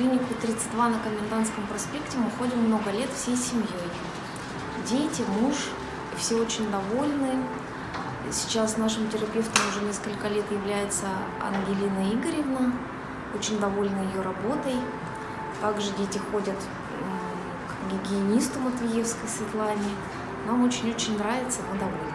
клинику 32 на Комендантском проспекте мы ходим много лет всей семьей. Дети, муж, все очень довольны. Сейчас нашим терапевтом уже несколько лет является Ангелина Игоревна, очень довольна ее работой. Также дети ходят к гигиенисту Матвеевской Светлане. Нам очень-очень нравится, мы довольны.